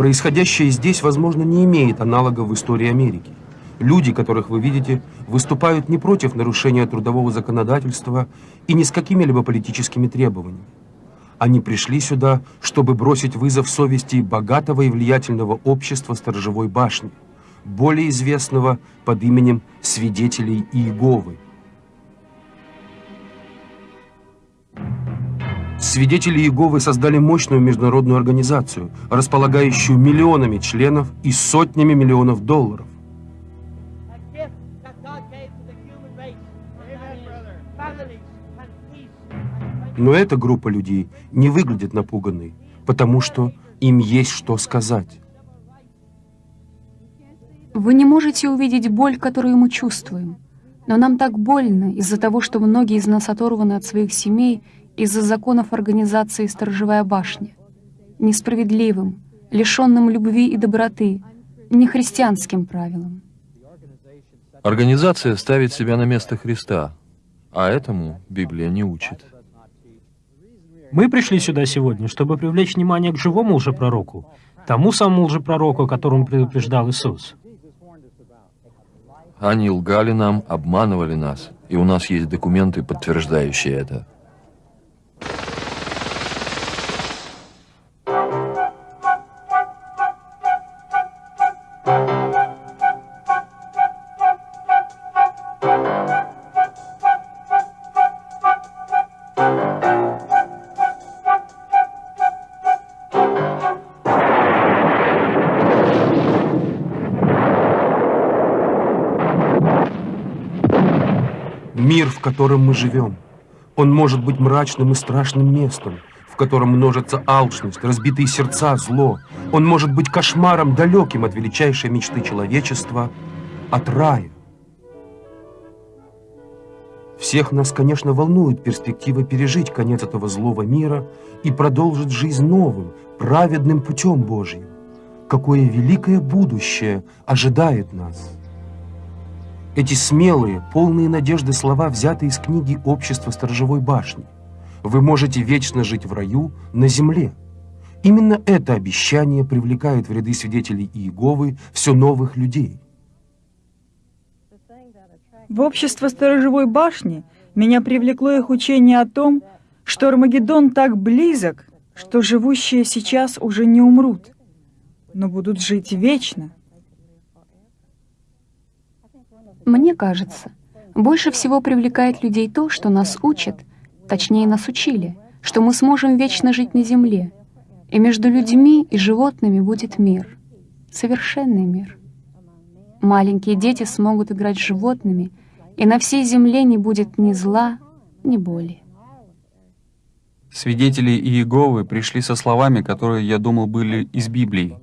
Происходящее здесь, возможно, не имеет аналога в истории Америки. Люди, которых вы видите, выступают не против нарушения трудового законодательства и не с какими-либо политическими требованиями. Они пришли сюда, чтобы бросить вызов совести богатого и влиятельного общества Сторожевой башни, более известного под именем Свидетелей Иеговы. Свидетели Иеговы создали мощную международную организацию, располагающую миллионами членов и сотнями миллионов долларов. Но эта группа людей не выглядит напуганной, потому что им есть что сказать. Вы не можете увидеть боль, которую мы чувствуем. Но нам так больно из-за того, что многие из нас оторваны от своих семей из-за законов организации «Сторожевая башня». Несправедливым, лишенным любви и доброты, нехристианским правилам. Организация ставит себя на место Христа, а этому Библия не учит. Мы пришли сюда сегодня, чтобы привлечь внимание к живому лжепророку, тому самому лжепророку, о котором предупреждал Иисус. Они лгали нам, обманывали нас, и у нас есть документы, подтверждающие это. Котором мы живем, он может быть мрачным и страшным местом, в котором множится алчность, разбитые сердца, зло. Он может быть кошмаром, далеким от величайшей мечты человечества, от рая. Всех нас, конечно, волнует перспектива пережить конец этого злого мира и продолжить жизнь новым, праведным путем Божьим. Какое великое будущее ожидает нас! Эти смелые, полные надежды слова взяты из книги «Общество сторожевой башни». Вы можете вечно жить в раю на земле. Именно это обещание привлекает в ряды свидетелей Иеговы все новых людей. В общество сторожевой башни меня привлекло их учение о том, что Армагеддон так близок, что живущие сейчас уже не умрут, но будут жить вечно. Мне кажется, больше всего привлекает людей то, что нас учат, точнее нас учили, что мы сможем вечно жить на земле, и между людьми и животными будет мир, совершенный мир. Маленькие дети смогут играть с животными, и на всей земле не будет ни зла, ни боли. Свидетели Иеговы пришли со словами, которые, я думал, были из Библии.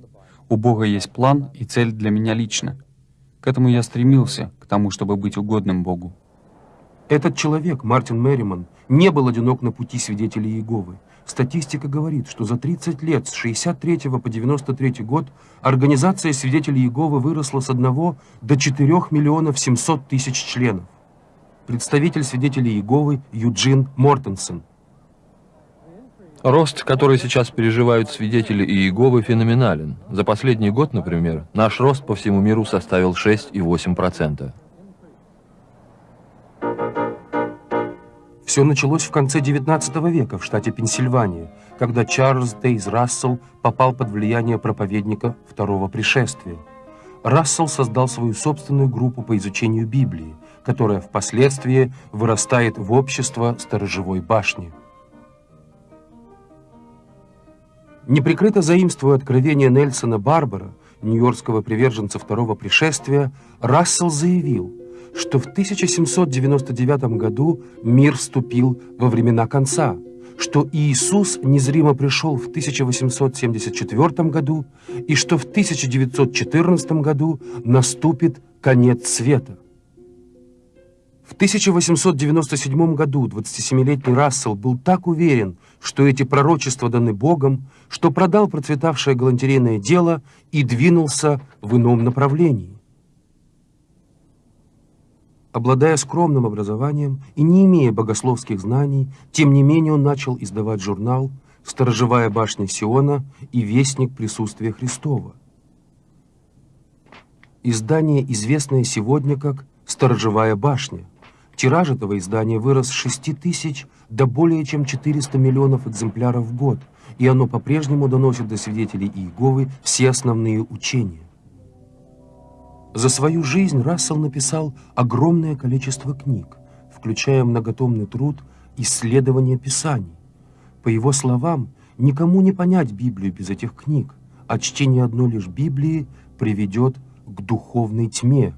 У Бога есть план и цель для меня лично. К этому я стремился, тому, чтобы быть угодным Богу. Этот человек, Мартин Мерриман, не был одинок на пути свидетелей Иеговы. Статистика говорит, что за 30 лет, с 63 по 93 год, организация свидетелей Иеговы выросла с 1 до 4 миллионов 700 тысяч членов. Представитель свидетелей Иеговы Юджин Мортенсен. Рост, который сейчас переживают свидетели Иеговы, феноменален. За последний год, например, наш рост по всему миру составил 6,8%. Все началось в конце XIX века в штате Пенсильвания, когда Чарльз Дейз Рассел попал под влияние проповедника Второго пришествия. Рассел создал свою собственную группу по изучению Библии, которая впоследствии вырастает в общество сторожевой башни. Неприкрыто заимствуя откровение Нельсона Барбара, нью-йоркского приверженца второго пришествия, Рассел заявил, что в 1799 году мир вступил во времена конца, что Иисус незримо пришел в 1874 году и что в 1914 году наступит конец света. В 1897 году 27-летний Рассел был так уверен, что эти пророчества даны Богом, что продал процветавшее галантерейное дело и двинулся в ином направлении. Обладая скромным образованием и не имея богословских знаний, тем не менее он начал издавать журнал, «Сторожевая башня Сиона» и «Вестник присутствия Христова». Издание, известное сегодня как «Сторожевая башня». Тираж этого издания вырос с 6 тысяч до более чем 400 миллионов экземпляров в год, и оно по-прежнему доносит до свидетелей Иеговы все основные учения. За свою жизнь Рассел написал огромное количество книг, включая многотомный труд «Исследование Писаний». По его словам, никому не понять Библию без этих книг, а чтение одной лишь Библии приведет к духовной тьме.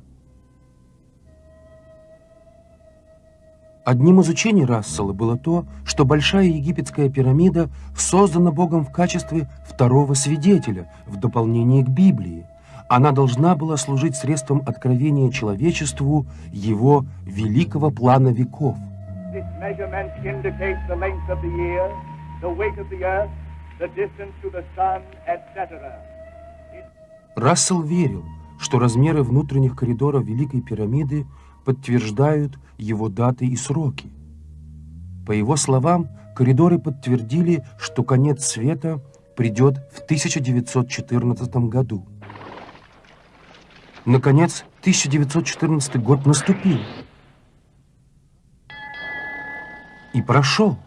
Одним из учений Рассела было то, что Большая египетская пирамида создана Богом в качестве второго свидетеля в дополнение к Библии. Она должна была служить средством откровения человечеству его великого плана веков. Рассел верил, что размеры внутренних коридоров Великой пирамиды подтверждают его даты и сроки. По его словам, коридоры подтвердили, что конец света придет в 1914 году. Наконец, 1914 год наступил. И прошел.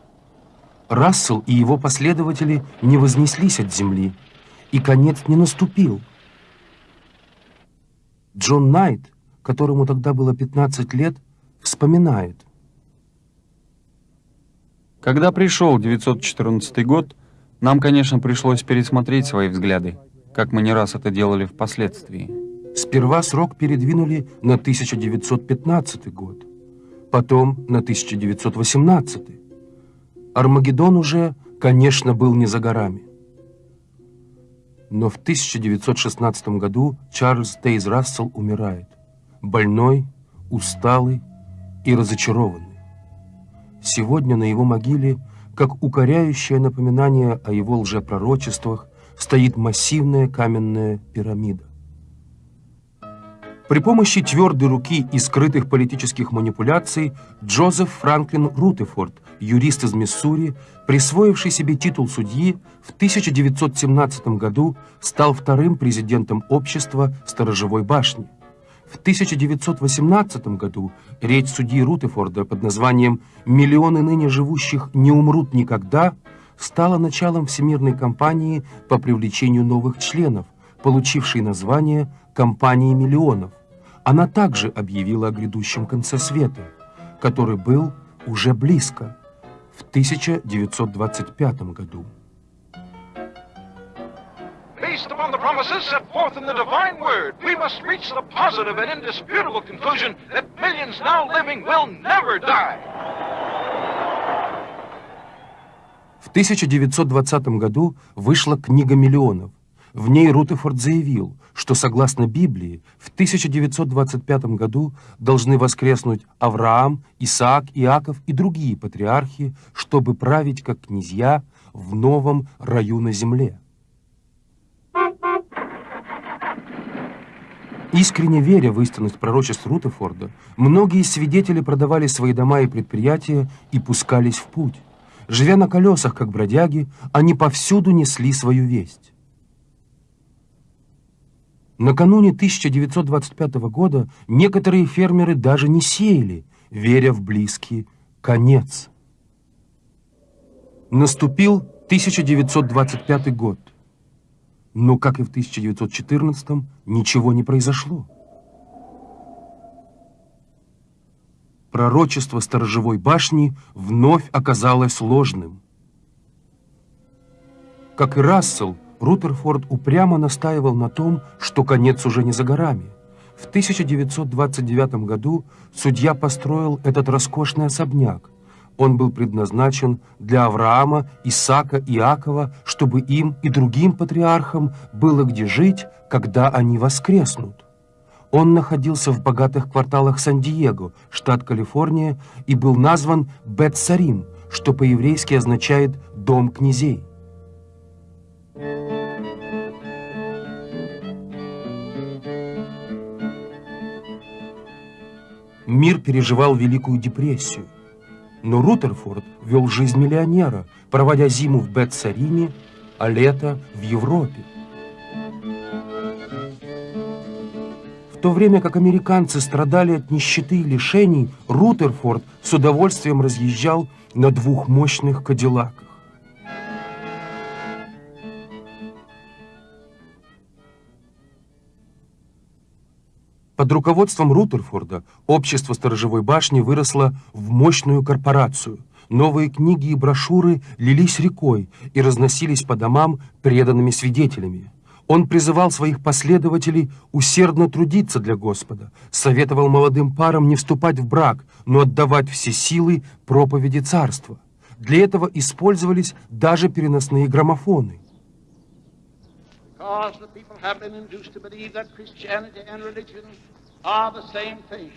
Рассел и его последователи не вознеслись от земли, и конец не наступил. Джон Найт, которому тогда было 15 лет, вспоминает. Когда пришел 914 год, нам, конечно, пришлось пересмотреть свои взгляды, как мы не раз это делали впоследствии. Сперва срок передвинули на 1915 год, потом на 1918. Армагеддон уже, конечно, был не за горами. Но в 1916 году Чарльз Тейз Рассел умирает. Больной, усталый и разочарованный. Сегодня на его могиле, как укоряющее напоминание о его лжепророчествах, стоит массивная каменная пирамида. При помощи твердой руки и скрытых политических манипуляций Джозеф Франклин Рутефорд, юрист из Миссури, присвоивший себе титул судьи, в 1917 году стал вторым президентом общества Сторожевой башни. В 1918 году речь судьи Рутефорда под названием «Миллионы ныне живущих не умрут никогда» стала началом всемирной кампании по привлечению новых членов, получившей название «Компании миллионов». Она также объявила о грядущем конце света, который был уже близко, в 1925 году. Based upon the promises set forth in the divine word, we must reach the positive and indisputable conclusion that millions now living will never die. В 1920 году вышла «Книга миллионов». В ней Рутефорд заявил, что, согласно Библии, в 1925 году должны воскреснуть Авраам, Исаак, Иаков и другие патриархи, чтобы править как князья в новом раю на земле. Искренне веря в истинность пророчеств Рутефорда, многие свидетели продавали свои дома и предприятия и пускались в путь. Живя на колесах, как бродяги, они повсюду несли свою весть. Накануне 1925 года некоторые фермеры даже не сеяли, веря в близкий конец. Наступил 1925 год. Но, как и в 1914 ничего не произошло. Пророчество сторожевой башни вновь оказалось ложным. Как и Рассел, Рутерфорд упрямо настаивал на том, что конец уже не за горами. В 1929 году судья построил этот роскошный особняк, он был предназначен для Авраама, Исаака Иакова, чтобы им и другим патриархам было где жить, когда они воскреснут. Он находился в богатых кварталах Сан-Диего, штат Калифорния, и был назван Бет-Сарим, что по-еврейски означает «дом князей». Мир переживал Великую депрессию. Но Рутерфорд вел жизнь миллионера, проводя зиму в Бетсариме, а лето в Европе. В то время как американцы страдали от нищеты и лишений, Рутерфорд с удовольствием разъезжал на двух мощных кадиллаках. Под руководством Рутерфорда общество сторожевой башни выросло в мощную корпорацию. Новые книги и брошюры лились рекой и разносились по домам преданными свидетелями. Он призывал своих последователей усердно трудиться для Господа, советовал молодым парам не вступать в брак, но отдавать все силы проповеди царства. Для этого использовались даже переносные граммофоны. Because the people have been induced to believe that Christianity and religion are the same thing.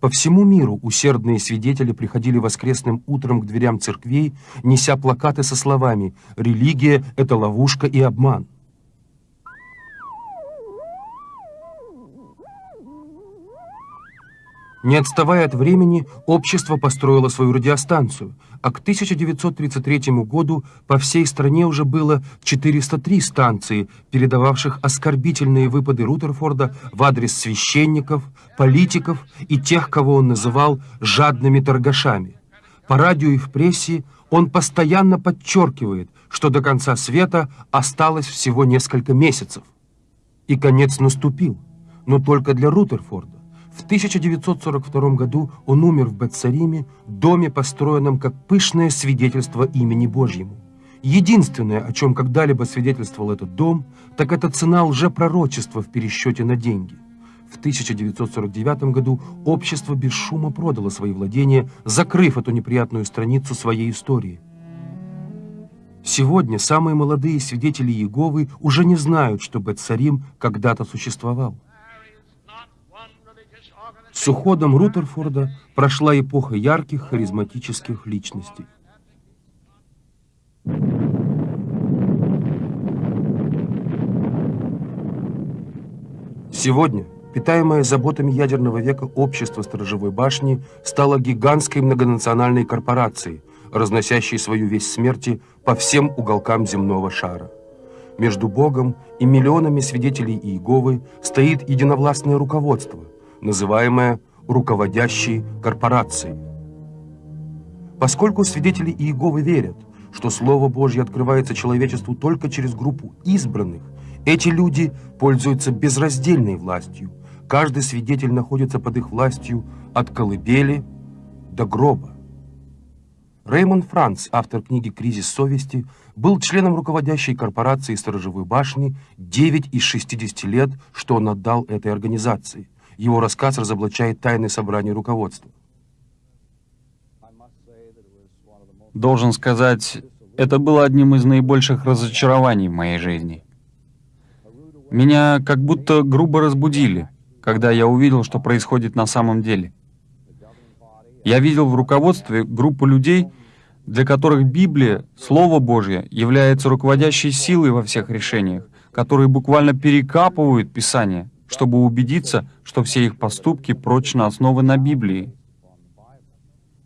По всему миру усердные свидетели приходили воскресным утром к дверям церквей, неся плакаты со словами «Религия – это ловушка и обман». Не отставая от времени, общество построило свою радиостанцию, а к 1933 году по всей стране уже было 403 станции, передававших оскорбительные выпады Рутерфорда в адрес священников, политиков и тех, кого он называл «жадными торгашами». По радио и в прессе он постоянно подчеркивает, что до конца света осталось всего несколько месяцев. И конец наступил, но только для Рутерфорда. В 1942 году он умер в Бетсариме, доме, построенном как пышное свидетельство имени Божьему. Единственное, о чем когда-либо свидетельствовал этот дом, так это цена лжепророчества в пересчете на деньги. В 1949 году общество без шума продало свои владения, закрыв эту неприятную страницу своей истории. Сегодня самые молодые свидетели Иеговы уже не знают, что Бетсарим когда-то существовал. С уходом Рутерфорда прошла эпоха ярких харизматических личностей. Сегодня, питаемое заботами ядерного века общество сторожевой башни стало гигантской многонациональной корпорацией, разносящей свою весть смерти по всем уголкам земного шара. Между Богом и миллионами свидетелей Иеговы стоит единовластное руководство – называемая руководящей корпорацией. Поскольку свидетели Иеговы верят, что Слово Божье открывается человечеству только через группу избранных, эти люди пользуются безраздельной властью. Каждый свидетель находится под их властью от колыбели до гроба. Реймон Франц, автор книги «Кризис совести», был членом руководящей корпорации «Сторожевой башни» 9 из 60 лет, что он отдал этой организации. Его рассказ разоблачает тайны собрания руководства. Должен сказать, это было одним из наибольших разочарований в моей жизни. Меня как будто грубо разбудили, когда я увидел, что происходит на самом деле. Я видел в руководстве группу людей, для которых Библия, Слово Божье, является руководящей силой во всех решениях, которые буквально перекапывают Писание чтобы убедиться, что все их поступки прочно основаны на Библии.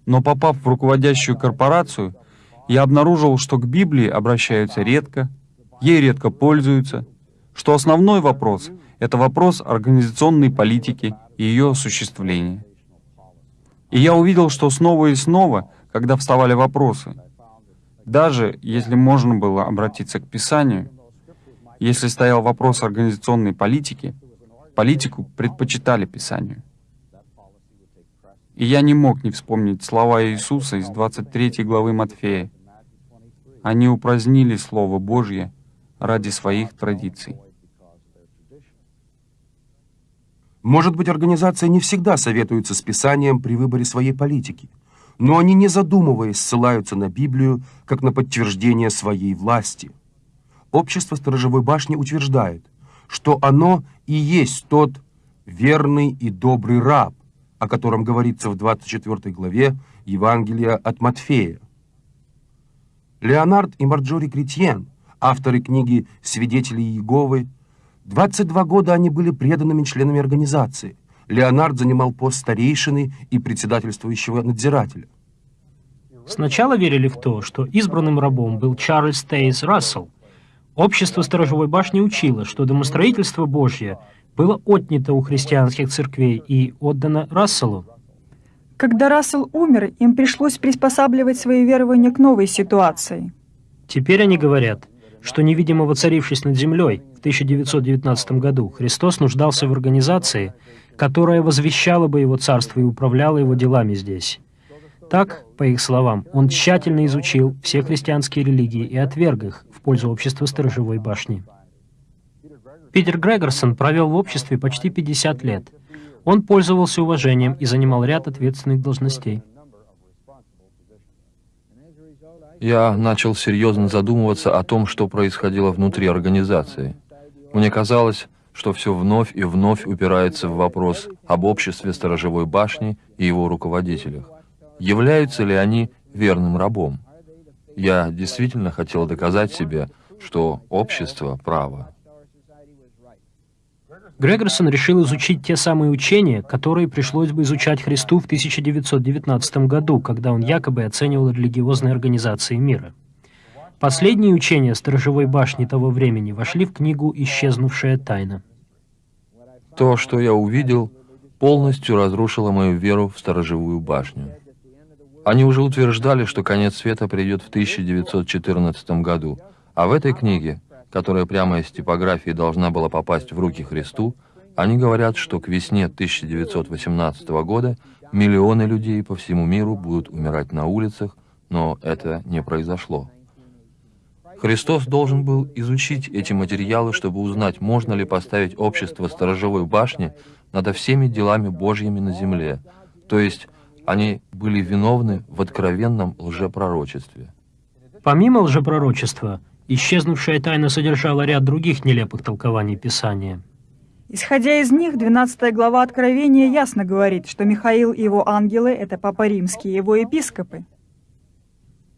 Но попав в руководящую корпорацию, я обнаружил, что к Библии обращаются редко, ей редко пользуются, что основной вопрос — это вопрос организационной политики и ее осуществления. И я увидел, что снова и снова, когда вставали вопросы, даже если можно было обратиться к Писанию, если стоял вопрос организационной политики — Политику предпочитали Писанию. И я не мог не вспомнить слова Иисуса из 23 главы Матфея. Они упразднили Слово Божье ради своих традиций. Может быть, организация не всегда советуется с Писанием при выборе своей политики, но они, не задумываясь, ссылаются на Библию как на подтверждение своей власти. Общество Сторожевой башни утверждает – что оно и есть тот верный и добрый раб, о котором говорится в 24 главе Евангелия от Матфея. Леонард и Марджори Кретьен, авторы книги «Свидетели Иеговы», 22 года они были преданными членами организации. Леонард занимал пост старейшины и председательствующего надзирателя. Сначала верили в то, что избранным рабом был Чарльз Тейс Рассел. Общество сторожевой башни учило, что домостроительство Божье было отнято у христианских церквей и отдано Расселу. Когда Рассел умер, им пришлось приспосабливать свои верования к новой ситуации. Теперь они говорят, что невидимо воцарившись над землей в 1919 году, Христос нуждался в организации, которая возвещала бы его царство и управляла его делами здесь. Так, по их словам, он тщательно изучил все христианские религии и отверг их пользу общества сторожевой башни. Питер Грегорсон провел в обществе почти 50 лет. Он пользовался уважением и занимал ряд ответственных должностей. Я начал серьезно задумываться о том, что происходило внутри организации. Мне казалось, что все вновь и вновь упирается в вопрос об обществе сторожевой башни и его руководителях. Являются ли они верным рабом? Я действительно хотел доказать себе, что общество право. Грегорсон решил изучить те самые учения, которые пришлось бы изучать Христу в 1919 году, когда он якобы оценивал религиозные организации мира. Последние учения сторожевой башни того времени вошли в книгу «Исчезнувшая тайна». То, что я увидел, полностью разрушило мою веру в сторожевую башню. Они уже утверждали, что конец света придет в 1914 году, а в этой книге, которая прямо из типографии должна была попасть в руки Христу, они говорят, что к весне 1918 года миллионы людей по всему миру будут умирать на улицах, но это не произошло. Христос должен был изучить эти материалы, чтобы узнать, можно ли поставить общество сторожевой башни над всеми делами Божьими на земле, то есть они были виновны в откровенном лжепророчестве. Помимо лжепророчества, исчезнувшая тайна содержала ряд других нелепых толкований Писания. Исходя из них, 12 глава Откровения ясно говорит, что Михаил и его ангелы — это Папа Римский и его епископы.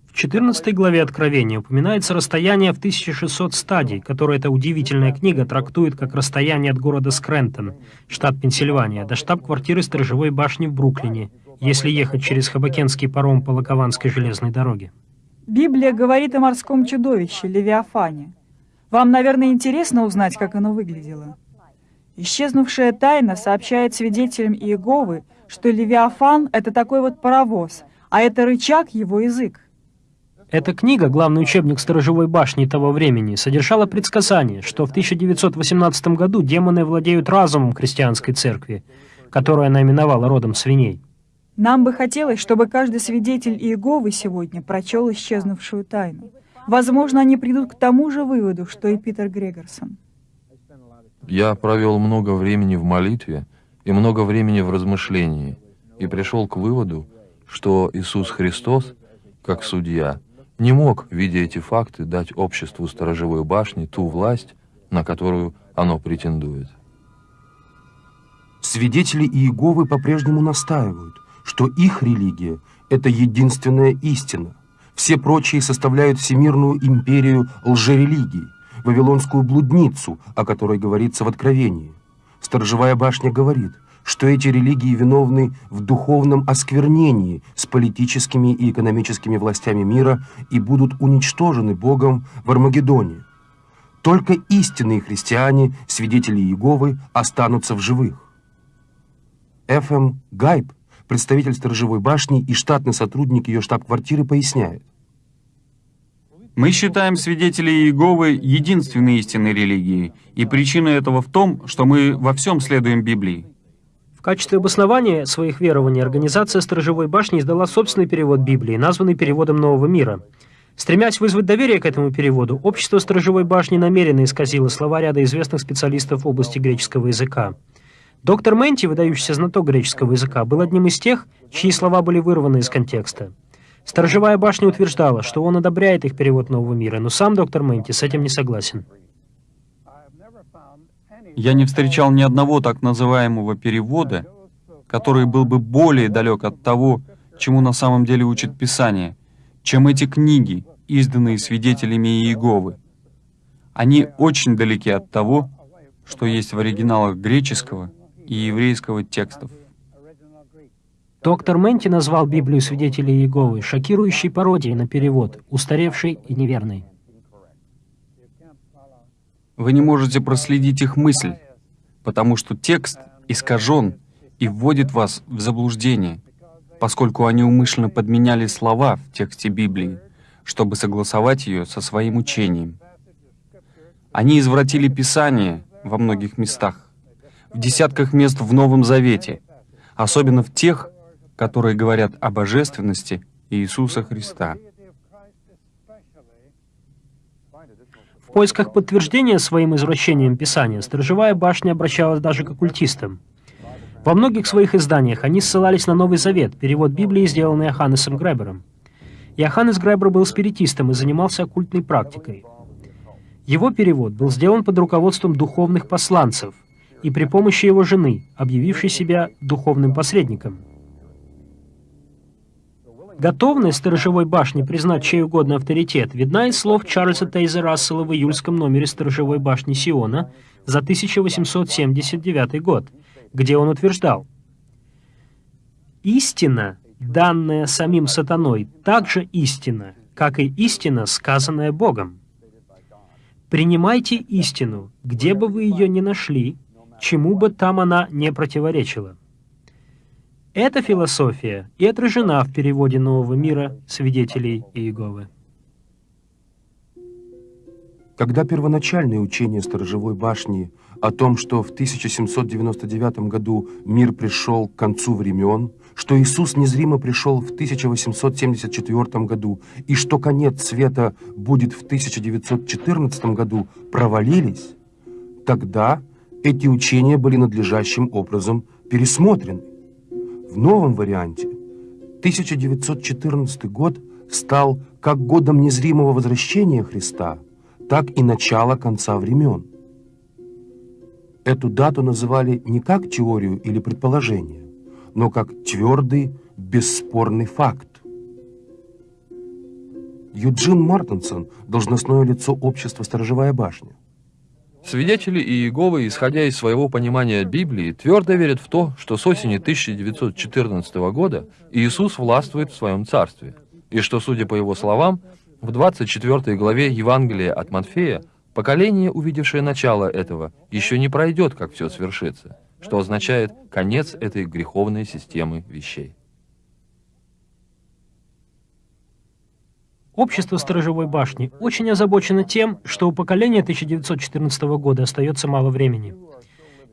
В 14 главе Откровения упоминается расстояние в 1600 стадий, которое эта удивительная книга трактует как расстояние от города Скрентон, штат Пенсильвания, до штаб-квартиры сторожевой башни в Бруклине, если ехать через Хабакенский паром по Лакованской железной дороге. Библия говорит о морском чудовище, Левиафане. Вам, наверное, интересно узнать, как оно выглядело. Исчезнувшая тайна сообщает свидетелям Иеговы, что Левиафан — это такой вот паровоз, а это рычаг — его язык. Эта книга, главный учебник сторожевой башни того времени, содержала предсказание, что в 1918 году демоны владеют разумом христианской церкви, которую она именовала родом свиней. Нам бы хотелось, чтобы каждый свидетель Иеговы сегодня прочел исчезнувшую тайну. Возможно, они придут к тому же выводу, что и Питер Грегорсон. Я провел много времени в молитве и много времени в размышлении, и пришел к выводу, что Иисус Христос, как судья, не мог, видя эти факты, дать обществу сторожевой башни ту власть, на которую оно претендует. Свидетели Иеговы по-прежнему настаивают, что их религия – это единственная истина. Все прочие составляют всемирную империю лжерелигий, вавилонскую блудницу, о которой говорится в Откровении. Сторожевая башня говорит, что эти религии виновны в духовном осквернении с политическими и экономическими властями мира и будут уничтожены Богом в Армагеддоне. Только истинные христиане, свидетели Иеговы, останутся в живых. Ф.М. Гайб представитель сторожевой башни и штатный сотрудник ее штаб-квартиры, поясняет. Мы считаем свидетелей Иеговы единственной истинной религией, и причина этого в том, что мы во всем следуем Библии. В качестве обоснования своих верований организация Сторожевой башни издала собственный перевод Библии, названный переводом Нового мира. Стремясь вызвать доверие к этому переводу, общество Сторожевой башни намеренно исказило слова ряда известных специалистов в области греческого языка. Доктор Менти, выдающийся знаток греческого языка, был одним из тех, чьи слова были вырваны из контекста. Сторожевая башня утверждала, что он одобряет их перевод нового мира, но сам доктор Менти с этим не согласен. Я не встречал ни одного так называемого перевода, который был бы более далек от того, чему на самом деле учит Писание, чем эти книги, изданные свидетелями Иеговы. Они очень далеки от того, что есть в оригиналах греческого и еврейского текстов. Доктор Менти назвал Библию свидетелей Иеговы шокирующей пародией на перевод, устаревшей и неверной. Вы не можете проследить их мысль, потому что текст искажен и вводит вас в заблуждение, поскольку они умышленно подменяли слова в тексте Библии, чтобы согласовать ее со своим учением. Они извратили Писание во многих местах, в десятках мест в Новом Завете, особенно в тех, которые говорят о божественности Иисуса Христа. В поисках подтверждения своим извращением Писания Сторожевая башня обращалась даже к оккультистам. Во многих своих изданиях они ссылались на Новый Завет, перевод Библии, сделанный Йоханнесом Гребером. Йоханнес Гребер был спиритистом и занимался оккультной практикой. Его перевод был сделан под руководством духовных посланцев и при помощи его жены, объявившей себя духовным посредником – Готовность сторожевой башни признать чей угодно авторитет видна из слов Чарльза Тейза Рассела в июльском номере сторожевой башни Сиона за 1879 год, где он утверждал, «Истина, данная самим сатаной, также истина, как и истина, сказанная Богом. Принимайте истину, где бы вы ее ни нашли, чему бы там она не противоречила. Эта философия и отражена в переводе Нового мира свидетелей Иеговы. Когда первоначальное учение сторожевой башни о том, что в 1799 году мир пришел к концу времен, что Иисус незримо пришел в 1874 году и что конец света будет в 1914 году, провалились, тогда эти учения были надлежащим образом пересмотрены. В новом варианте 1914 год стал как годом незримого возвращения Христа, так и начала конца времен. Эту дату называли не как теорию или предположение, но как твердый, бесспорный факт. Юджин Мартенсон, должностное лицо общества «Сторожевая башня», Свидетели Иеговы, исходя из своего понимания Библии, твердо верят в то, что с осени 1914 года Иисус властвует в своем царстве, и что, судя по его словам, в 24 главе Евангелия от Матфея поколение, увидевшее начало этого, еще не пройдет, как все свершится, что означает конец этой греховной системы вещей. Общество сторожевой башни очень озабочено тем, что у поколения 1914 года остается мало времени.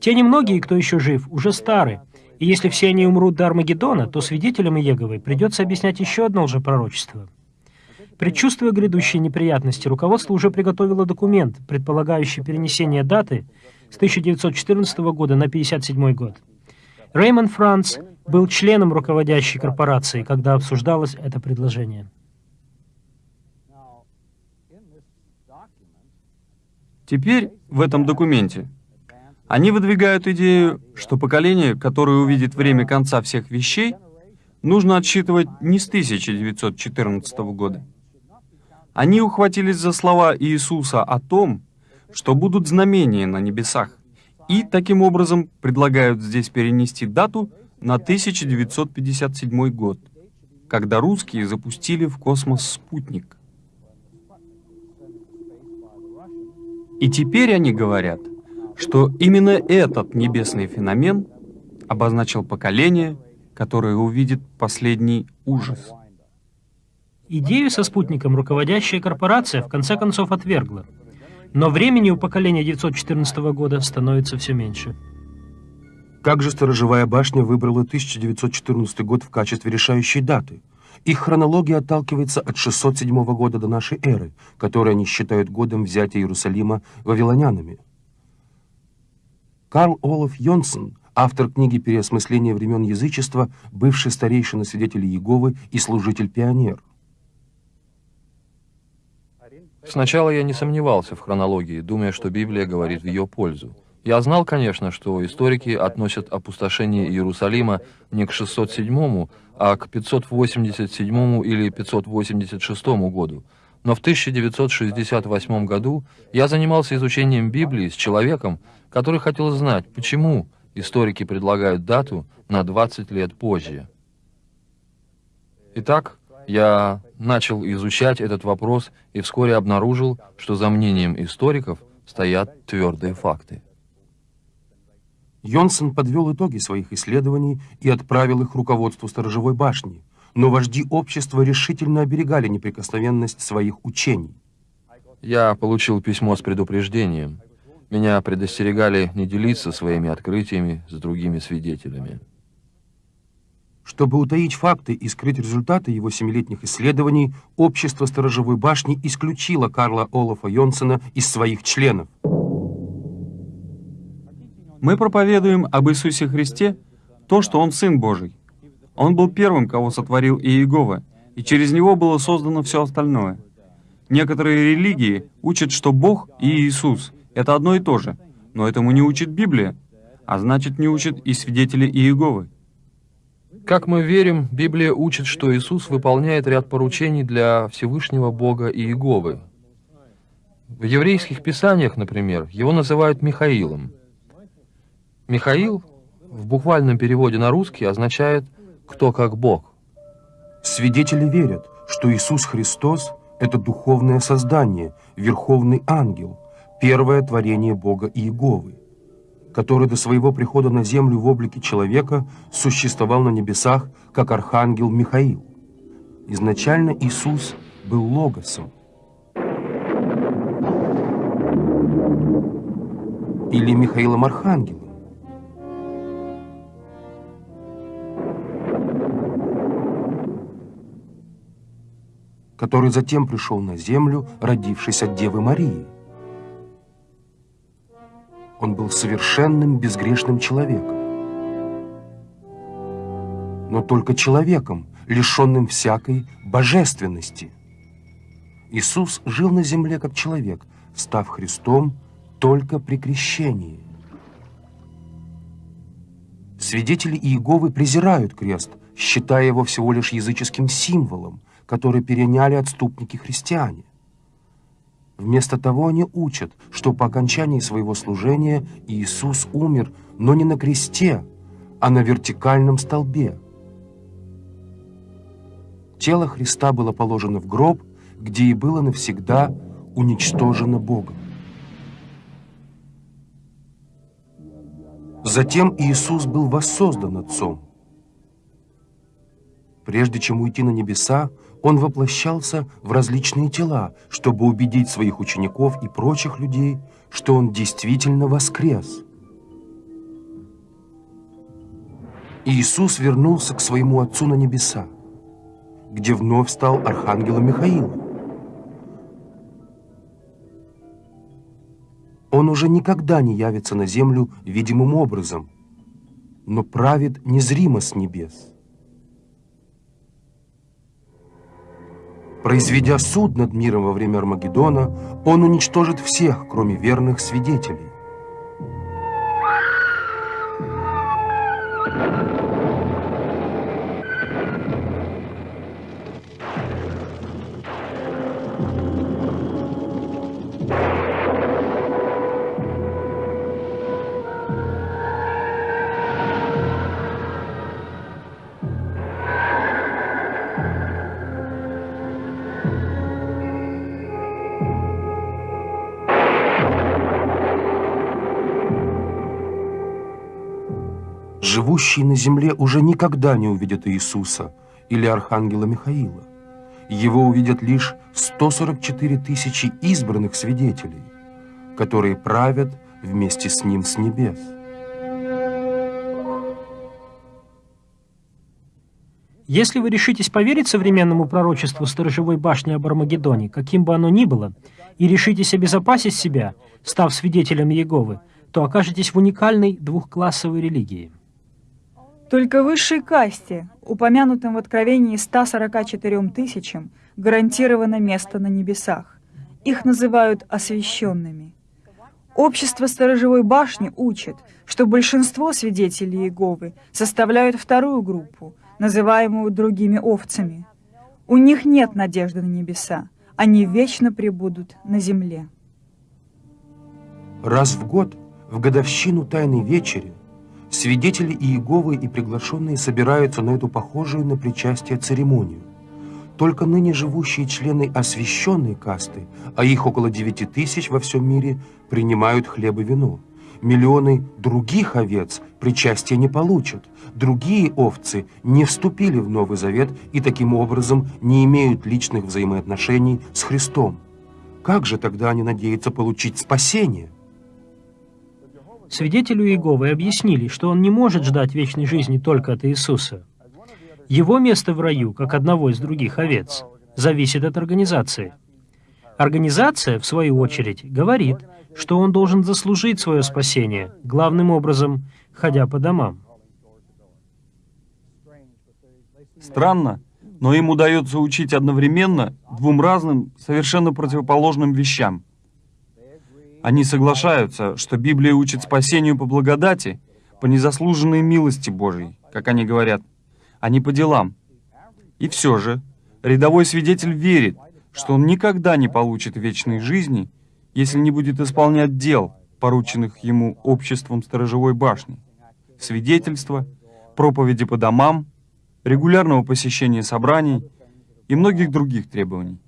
Те немногие, кто еще жив, уже стары, и если все они умрут до Армагеддона, то свидетелям Иеговой придется объяснять еще одно лжепророчество. Предчувствуя грядущие неприятности, руководство уже приготовило документ, предполагающий перенесение даты с 1914 года на 1957 год. Реймонд Франц был членом руководящей корпорации, когда обсуждалось это предложение. Теперь в этом документе они выдвигают идею, что поколение, которое увидит время конца всех вещей, нужно отсчитывать не с 1914 года. Они ухватились за слова Иисуса о том, что будут знамения на небесах, и таким образом предлагают здесь перенести дату на 1957 год, когда русские запустили в космос спутник. И теперь они говорят, что именно этот небесный феномен обозначил поколение, которое увидит последний ужас. Идею со спутником руководящая корпорация в конце концов отвергла. Но времени у поколения 914 года становится все меньше. Как же сторожевая башня выбрала 1914 год в качестве решающей даты? Их хронология отталкивается от 607 года до нашей эры, который они считают годом взятия Иерусалима вавилонянами. Карл Олаф Йонсон, автор книги «Переосмысление времен язычества», бывший старейшина свидетелей Иеговы и служитель-пионер. Сначала я не сомневался в хронологии, думая, что Библия говорит в ее пользу. Я знал, конечно, что историки относят опустошение Иерусалима не к 607, а к 587 или 586 году. Но в 1968 году я занимался изучением Библии с человеком, который хотел знать, почему историки предлагают дату на 20 лет позже. Итак, я начал изучать этот вопрос и вскоре обнаружил, что за мнением историков стоят твердые факты. Йонсон подвел итоги своих исследований и отправил их руководству сторожевой башни, но вожди общества решительно оберегали неприкосновенность своих учений. Я получил письмо с предупреждением. Меня предостерегали не делиться своими открытиями с другими свидетелями. Чтобы утаить факты и скрыть результаты его семилетних исследований, общество сторожевой башни исключило Карла Олафа Йонсена из своих членов. Мы проповедуем об Иисусе Христе то, что Он Сын Божий. Он был первым, кого сотворил Иегова, и через Него было создано все остальное. Некоторые религии учат, что Бог и Иисус — это одно и то же, но этому не учит Библия, а значит, не учат и свидетели Иеговы. Как мы верим, Библия учит, что Иисус выполняет ряд поручений для Всевышнего Бога Иеговы. В еврейских писаниях, например, его называют Михаилом. Михаил в буквальном переводе на русский означает «кто как Бог». Свидетели верят, что Иисус Христос — это духовное создание, верховный ангел, первое творение Бога Иеговы, который до своего прихода на землю в облике человека существовал на небесах, как архангел Михаил. Изначально Иисус был логосом. Или Михаилом Архангелом. Который затем пришел на землю, родившись от Девы Марии. Он был совершенным безгрешным человеком. Но только человеком, лишенным всякой божественности. Иисус жил на земле как человек, став Христом только при крещении. Свидетели Иеговы презирают крест, считая его всего лишь языческим символом, который переняли отступники-христиане. Вместо того они учат, что по окончании своего служения Иисус умер, но не на кресте, а на вертикальном столбе. Тело Христа было положено в гроб, где и было навсегда уничтожено Богом. Затем Иисус был воссоздан Отцом. Прежде чем уйти на небеса, он воплощался в различные тела, чтобы убедить своих учеников и прочих людей, что он действительно воскрес. Иисус вернулся к своему Отцу на небеса, где вновь стал архангелом Михаилом. Он уже никогда не явится на землю видимым образом, но правит незримо с небес. Произведя суд над миром во время Армагеддона, он уничтожит всех, кроме верных свидетелей. Живущие на земле уже никогда не увидят Иисуса или Архангела Михаила. Его увидят лишь 144 тысячи избранных свидетелей, которые правят вместе с Ним с небес. Если вы решитесь поверить современному пророчеству сторожевой башни об Армагеддоне, каким бы оно ни было, и решитесь обезопасить себя, став свидетелем Иеговы, то окажетесь в уникальной двухклассовой религии. Только высшей касте, упомянутым в Откровении 144 тысячам, гарантировано место на небесах. Их называют освященными. Общество сторожевой башни учит, что большинство свидетелей Иеговы составляют вторую группу, называемую другими овцами. У них нет надежды на небеса, они вечно пребудут на земле. Раз в год, в годовщину Тайной Вечери, свидетели Иеговы и приглашенные собираются на эту похожую на причастие церемонию. Только ныне живущие члены освященной касты, а их около 9 тысяч во всем мире, принимают хлеб и вино. Миллионы других овец причастия не получат. Другие овцы не вступили в Новый Завет и таким образом не имеют личных взаимоотношений с Христом. Как же тогда они надеются получить спасение? Свидетелю Иеговы объяснили, что он не может ждать вечной жизни только от Иисуса. Его место в раю, как одного из других овец, зависит от организации. Организация, в свою очередь, говорит, что он должен заслужить свое спасение, главным образом, ходя по домам. Странно, но им удается учить одновременно двум разным, совершенно противоположным вещам. Они соглашаются, что Библия учит спасению по благодати, по незаслуженной милости Божьей, как они говорят – а не по делам. И все же, рядовой свидетель верит, что он никогда не получит вечной жизни, если не будет исполнять дел, порученных ему обществом сторожевой башни, свидетельства, проповеди по домам, регулярного посещения собраний и многих других требований.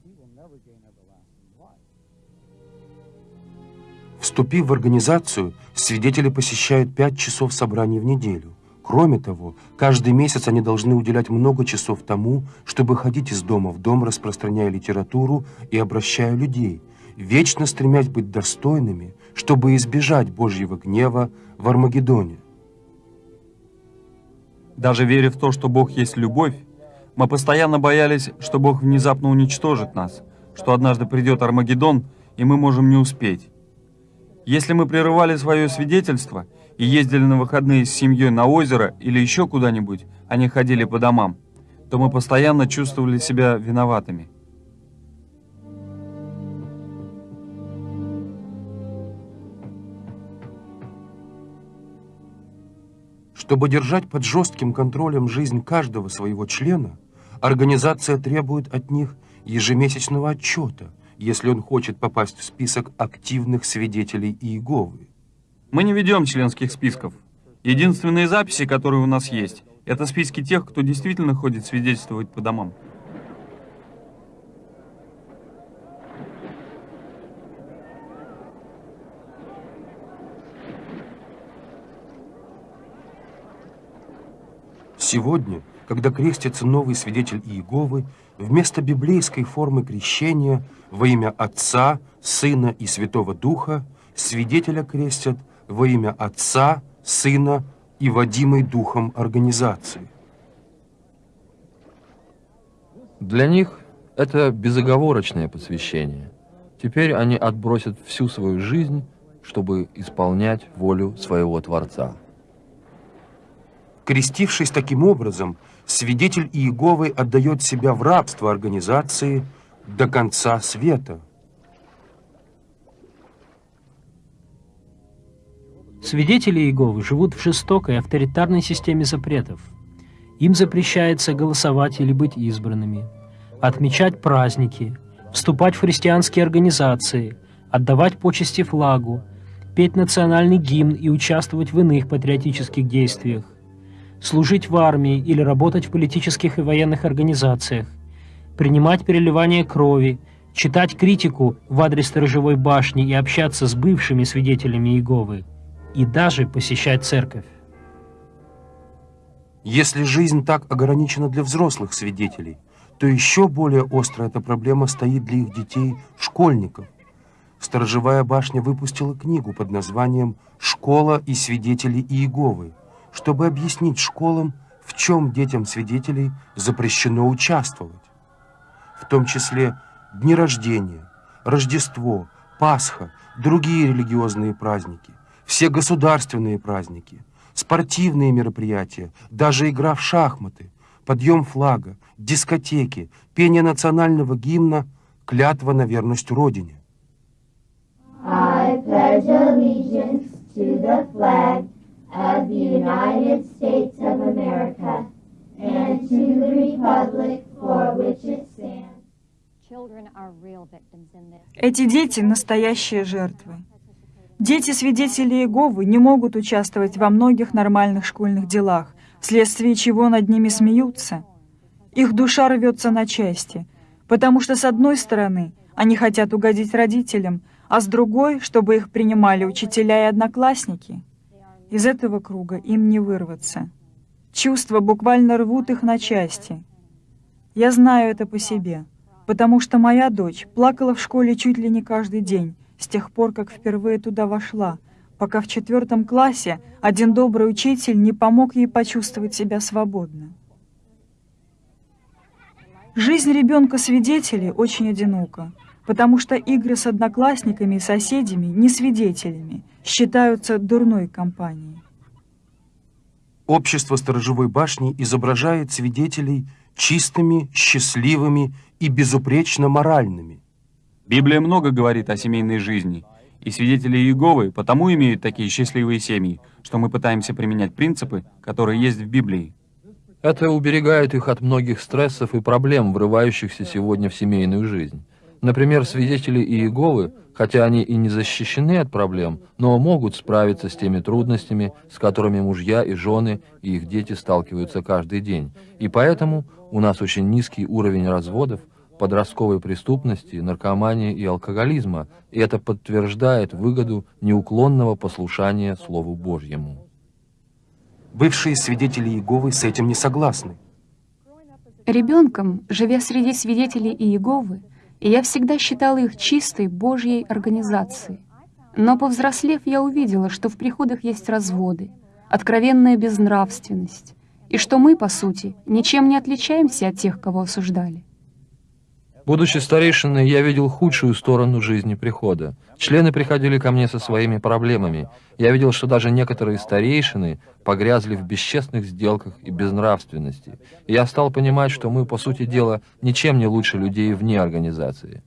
Вступив в организацию, свидетели посещают пять часов собраний в неделю. Кроме того, каждый месяц они должны уделять много часов тому, чтобы ходить из дома в дом, распространяя литературу и обращая людей, вечно стремясь быть достойными, чтобы избежать Божьего гнева в Армагеддоне. Даже веря в то, что Бог есть любовь, мы постоянно боялись, что Бог внезапно уничтожит нас, что однажды придет Армагеддон, и мы можем не успеть. Если мы прерывали свое свидетельство – и ездили на выходные с семьей на озеро или еще куда-нибудь, а не ходили по домам, то мы постоянно чувствовали себя виноватыми. Чтобы держать под жестким контролем жизнь каждого своего члена, организация требует от них ежемесячного отчета, если он хочет попасть в список активных свидетелей Иеговы. Мы не ведем членских списков. Единственные записи, которые у нас есть, это списки тех, кто действительно ходит свидетельствовать по домам. Сегодня, когда крестится новый свидетель Иеговы, вместо библейской формы крещения во имя Отца, Сына и Святого Духа свидетеля крестят во имя Отца, Сына и водимой Духом организации. Для них это безоговорочное посвящение. Теперь они отбросят всю свою жизнь, чтобы исполнять волю своего Творца. Крестившись таким образом, свидетель Иеговы отдает себя в рабство организации до конца света – Свидетели Иеговы живут в жестокой авторитарной системе запретов. Им запрещается голосовать или быть избранными, отмечать праздники, вступать в христианские организации, отдавать почести флагу, петь национальный гимн и участвовать в иных патриотических действиях, служить в армии или работать в политических и военных организациях, принимать переливание крови, читать критику в адрес сторожевой башни и общаться с бывшими свидетелями Иеговы – и даже посещать церковь. Если жизнь так ограничена для взрослых свидетелей, то еще более острая эта проблема стоит для их детей, школьников. Сторожевая башня выпустила книгу под названием «Школа и свидетели Иеговы», чтобы объяснить школам, в чем детям свидетелей запрещено участвовать. В том числе дни рождения, Рождество, Пасха, другие религиозные праздники все государственные праздники, спортивные мероприятия, даже игра в шахматы, подъем флага, дискотеки, пение национального гимна, клятва на верность Родине. I pledge allegiance to the flag of the United States of America and to the republic for which it stands. Эти дети — настоящие жертвы. Дети свидетелей Иеговы не могут участвовать во многих нормальных школьных делах, вследствие чего над ними смеются. Их душа рвется на части, потому что, с одной стороны, они хотят угодить родителям, а с другой, чтобы их принимали учителя и одноклассники. Из этого круга им не вырваться. Чувства буквально рвут их на части. Я знаю это по себе, потому что моя дочь плакала в школе чуть ли не каждый день, с тех пор, как впервые туда вошла, пока в четвертом классе один добрый учитель не помог ей почувствовать себя свободно. Жизнь ребенка-свидетелей очень одинока, потому что игры с одноклассниками и соседями, не свидетелями, считаются дурной компанией. Общество сторожевой башни изображает свидетелей чистыми, счастливыми и безупречно моральными. Библия много говорит о семейной жизни, и свидетели Иеговы потому имеют такие счастливые семьи, что мы пытаемся применять принципы, которые есть в Библии. Это уберегает их от многих стрессов и проблем, врывающихся сегодня в семейную жизнь. Например, свидетели Иеговы, хотя они и не защищены от проблем, но могут справиться с теми трудностями, с которыми мужья и жены и их дети сталкиваются каждый день. И поэтому у нас очень низкий уровень разводов, подростковой преступности, наркомании и алкоголизма, и это подтверждает выгоду неуклонного послушания Слову Божьему. Бывшие свидетели Иеговы с этим не согласны. Ребенком, живя среди свидетелей Иеговы, я всегда считала их чистой Божьей организацией. Но повзрослев, я увидела, что в приходах есть разводы, откровенная безнравственность, и что мы, по сути, ничем не отличаемся от тех, кого осуждали. Будучи старейшиной, я видел худшую сторону жизни прихода. Члены приходили ко мне со своими проблемами. Я видел, что даже некоторые старейшины погрязли в бесчестных сделках и безнравственности. И я стал понимать, что мы, по сути дела, ничем не лучше людей вне организации.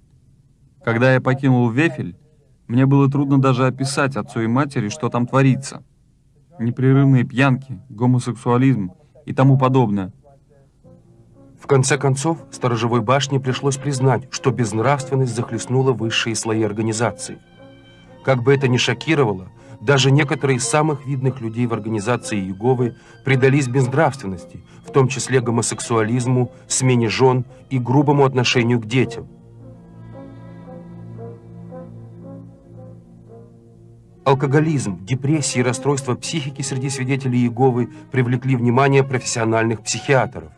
Когда я покинул Вефель, мне было трудно даже описать отцу и матери, что там творится. Непрерывные пьянки, гомосексуализм и тому подобное – в конце концов, сторожевой башне пришлось признать, что безнравственность захлестнула высшие слои организации. Как бы это ни шокировало, даже некоторые из самых видных людей в организации Иеговы предались безнравственности, в том числе гомосексуализму, смене жен и грубому отношению к детям. Алкоголизм, депрессия и расстройство психики среди свидетелей Иеговы привлекли внимание профессиональных психиатров.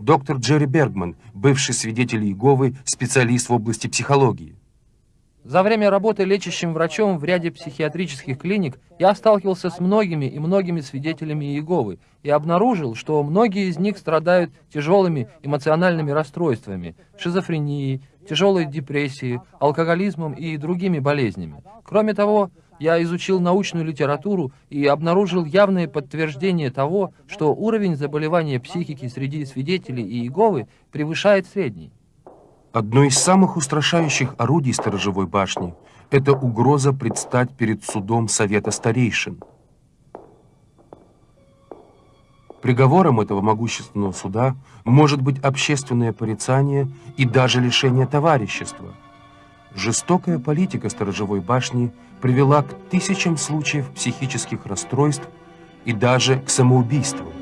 Доктор Джерри Бергман, бывший свидетель Иеговы, специалист в области психологии. За время работы лечащим врачом в ряде психиатрических клиник я сталкивался с многими и многими свидетелями Иеговы и обнаружил, что многие из них страдают тяжелыми эмоциональными расстройствами, шизофренией, тяжелой депрессией, алкоголизмом и другими болезнями. Кроме того, я изучил научную литературу и обнаружил явное подтверждение того, что уровень заболевания психики среди свидетелей и Иеговы превышает средний. Одно из самых устрашающих орудий сторожевой башни – это угроза предстать перед судом Совета Старейшин. Приговором этого могущественного суда может быть общественное порицание и даже лишение товарищества – Жестокая политика сторожевой башни привела к тысячам случаев психических расстройств и даже к самоубийству.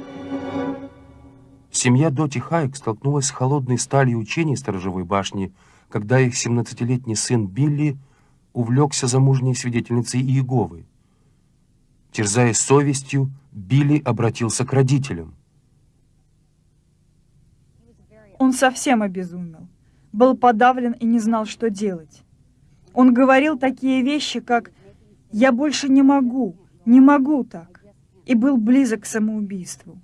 Семья Доти Хайк столкнулась с холодной сталью учений сторожевой башни, когда их 17-летний сын Билли увлекся замужней свидетельницей Иеговы. Терзаясь совестью, Билли обратился к родителям. Он совсем обезумел был подавлен и не знал, что делать. Он говорил такие вещи, как «я больше не могу, не могу так», и был близок к самоубийству.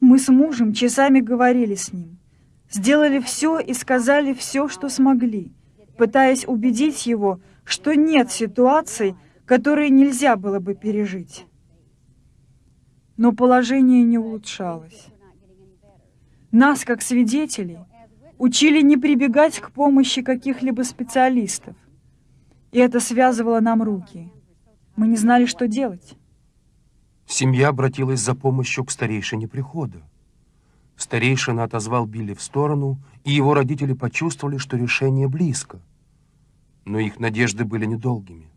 Мы с мужем часами говорили с ним, сделали все и сказали все, что смогли, пытаясь убедить его, что нет ситуаций, которые нельзя было бы пережить. Но положение не улучшалось. Нас, как свидетелей, учили не прибегать к помощи каких-либо специалистов. И это связывало нам руки. Мы не знали, что делать. Семья обратилась за помощью к старейшине прихода. Старейшина отозвал Билли в сторону, и его родители почувствовали, что решение близко. Но их надежды были недолгими.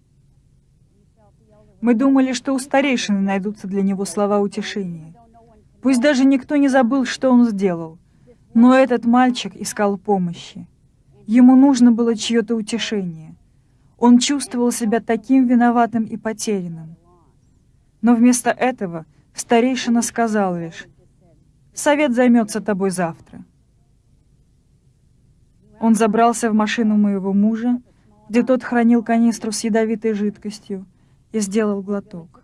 Мы думали, что у старейшины найдутся для него слова утешения. Пусть даже никто не забыл, что он сделал. Но этот мальчик искал помощи. Ему нужно было чье-то утешение. Он чувствовал себя таким виноватым и потерянным. Но вместо этого старейшина сказал лишь, «Совет займется тобой завтра». Он забрался в машину моего мужа, где тот хранил канистру с ядовитой жидкостью, и сделал глоток.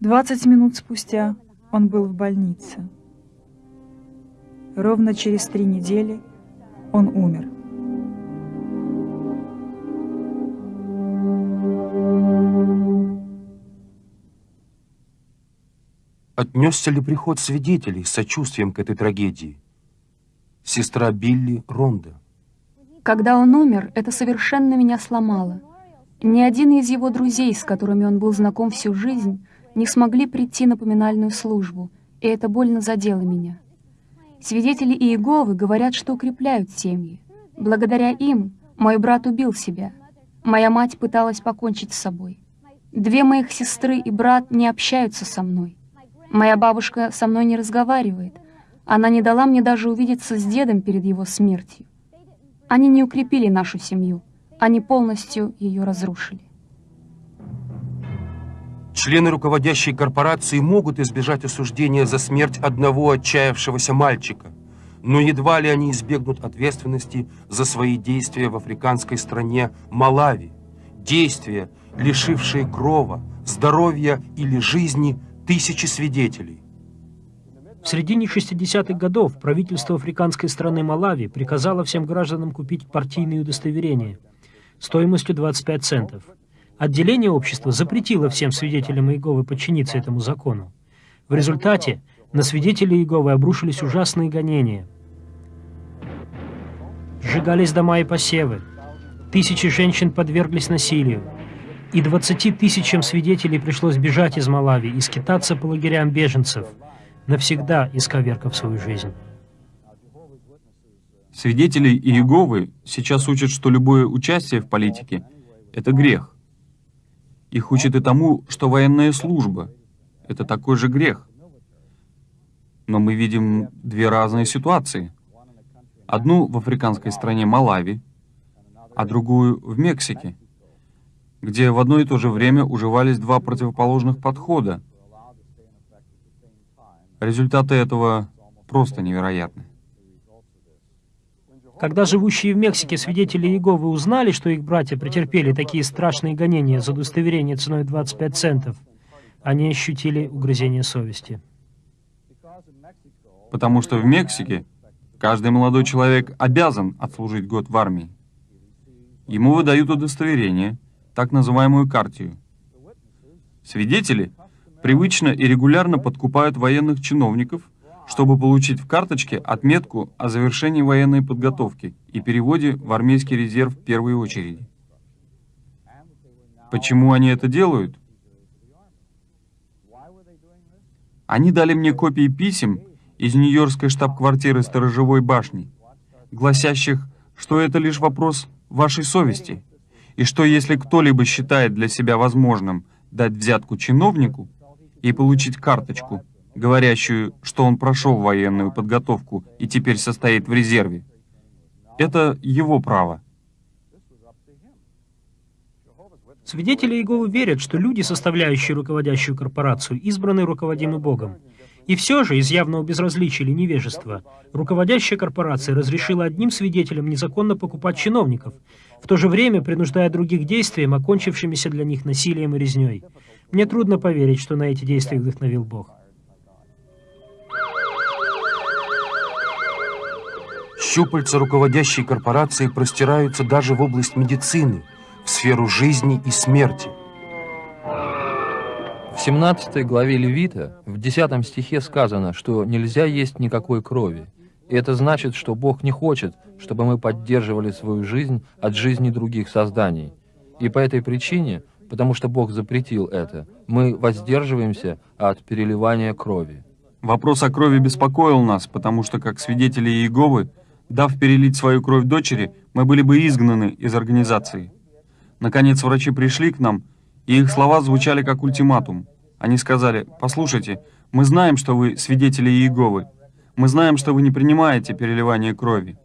Двадцать минут спустя он был в больнице. Ровно через три недели он умер. Отнесся ли приход свидетелей с сочувствием к этой трагедии? Сестра Билли Ронда. Когда он умер, это совершенно меня сломало. Ни один из его друзей, с которыми он был знаком всю жизнь, не смогли прийти на поминальную службу, и это больно задело меня. Свидетели Иеговы говорят, что укрепляют семьи. Благодаря им мой брат убил себя. Моя мать пыталась покончить с собой. Две моих сестры и брат не общаются со мной. Моя бабушка со мной не разговаривает. Она не дала мне даже увидеться с дедом перед его смертью. Они не укрепили нашу семью. Они полностью ее разрушили. Члены руководящей корпорации могут избежать осуждения за смерть одного отчаявшегося мальчика, но едва ли они избегнут ответственности за свои действия в африканской стране Малави, действия, лишившие крова, здоровья или жизни тысячи свидетелей. В середине 60-х годов правительство африканской страны Малави приказало всем гражданам купить партийные удостоверения стоимостью 25 центов. Отделение общества запретило всем свидетелям Иеговы подчиниться этому закону. В результате на свидетелей Иеговы обрушились ужасные гонения. Сжигались дома и посевы. Тысячи женщин подверглись насилию и 20 тысячам свидетелей пришлось бежать из Малави и скитаться по лагерям беженцев, навсегда исковеркав свою жизнь. Свидетели Иеговы сейчас учат, что любое участие в политике — это грех. Их учат и тому, что военная служба — это такой же грех. Но мы видим две разные ситуации. Одну в африканской стране Малави, а другую в Мексике — где в одно и то же время уживались два противоположных подхода. Результаты этого просто невероятны. Когда живущие в Мексике свидетели Иеговы узнали, что их братья претерпели такие страшные гонения за удостоверение ценой 25 центов, они ощутили угрызение совести. Потому что в Мексике каждый молодой человек обязан отслужить год в армии. Ему выдают удостоверение, так называемую картию. Свидетели привычно и регулярно подкупают военных чиновников, чтобы получить в карточке отметку о завершении военной подготовки и переводе в армейский резерв в первой очереди. Почему они это делают? Они дали мне копии писем из Нью-Йоркской штаб-квартиры сторожевой башни, гласящих, что это лишь вопрос вашей совести – и что если кто-либо считает для себя возможным дать взятку чиновнику и получить карточку, говорящую, что он прошел военную подготовку и теперь состоит в резерве, это его право. Свидетели Иеговы верят, что люди, составляющие руководящую корпорацию, избраны руководимы Богом. И все же, из явного безразличия или невежества, руководящая корпорация разрешила одним свидетелям незаконно покупать чиновников, в то же время принуждая других действиям, окончившимися для них насилием и резней. Мне трудно поверить, что на эти действия вдохновил Бог. Щупальца руководящей корпорации простираются даже в область медицины, в сферу жизни и смерти – в 17 главе Левита, в 10 стихе сказано, что нельзя есть никакой крови. И это значит, что Бог не хочет, чтобы мы поддерживали свою жизнь от жизни других созданий. И по этой причине, потому что Бог запретил это, мы воздерживаемся от переливания крови. Вопрос о крови беспокоил нас, потому что, как свидетели Иеговы, Дав перелить свою кровь дочери, мы были бы изгнаны из организации. Наконец врачи пришли к нам, и их слова звучали как ультиматум. Они сказали, послушайте, мы знаем, что вы свидетели Иеговы. Мы знаем, что вы не принимаете переливание крови.